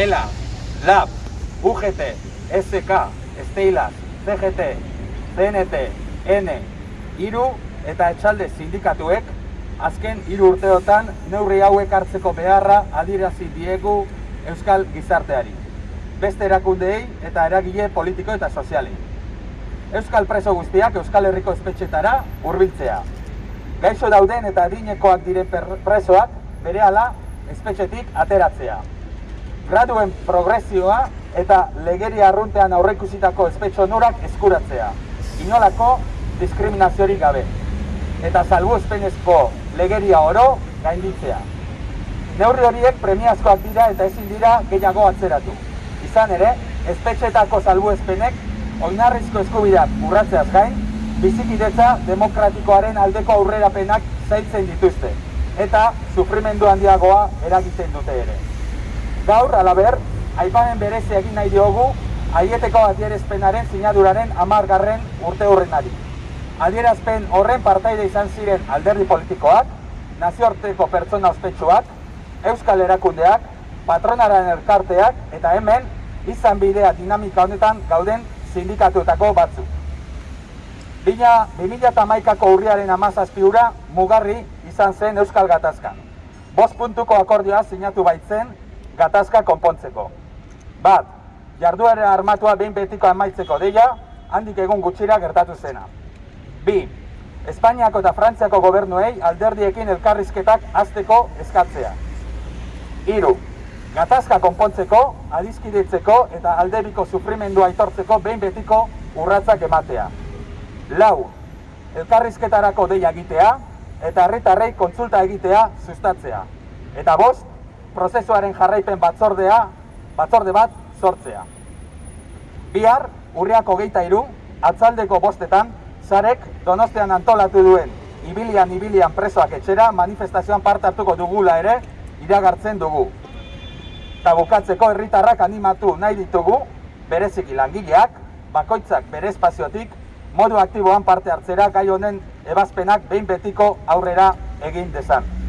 ELA, LAB, UGT, SK, Esteilas, CGT, CNT, N, Iru eta etxalde sindikatuek azken hiru urteotan neurri hauek hartzeko beharra adirazi diegu Euskal Gizarteari. Beste erakundeei eta eragile politiko eta sozialei. Euskal preso guztiak Euskal Herriko espetxetara hurbiltzea. Gaixo dauden eta adinekoak diren presoak berehala espetxetik ateratzea. Graduen progresioa eta legeria arruntean aurreikusitako espetxo nurak eskuratzea. Inolako diskriminaziorik gabe. Eta salbu espenezko legeria oro gainditzea. Neurri horiek premiazkoak dira eta ezin dira gehiago atzeratu. Izan ere, espetxetako salbuespenek oinarrizko eskubideak urratzeaz gain, bizikidetza demokratikoaren aldeko aurrerapenak zailtzen dituzte eta sufrimendu handiagoa eragiten dute ere. Gaur, alaber, aipamen berezi egin nahi diogu aieteko adierazpenaren sinaduraren amargarren urte horrenari. Adierazpen horren partaide izan ziren alderdi politikoak, nazioarteko pertsona ospetsuak, euskal erakundeak, patronaren elkarteak eta hemen izan bidea dinamika honetan gauden sindikatuetako batzuk. Bina, 2008ko urriaren amazazpiura mugarri izan zen Euskal Gatazkan. Bost puntuko akordioa sinatu baitzen Gatazka konpontzeko. Bat, jarduare armatua behin betiko amaitzeko deia, handik egun gutxira gertatu zena. Bi, Espainiako eta Frantziako gobernuei alderdiekin elkarrizketak azteko eskatzea. Hiru, gatazka konpontzeko, adizkidetzeko eta alderiko sufrimendua aitortzeko behin betiko urratzak ematea. Lau, elkarrizketarako deia egitea eta herritarrei kontsulta egitea sustatzea. Eta bost, prozesuaren jarraipen batzordea, batzorde bat sortzea. Bihar, urriako geita iru, atzaldeko bostetan, Zarek donostean antolatu duen ibilian ibilian presoak etxera manifestazioan parte hartuko dugula ere iragartzen dugu. Eta bukatzeko herritarrak animatu nahi ditugu, bereziki langileak, bakoitzak bere espaziotik, modu aktiboan parte hartzera gai honen ebazpenak behin betiko aurrera egin dezan.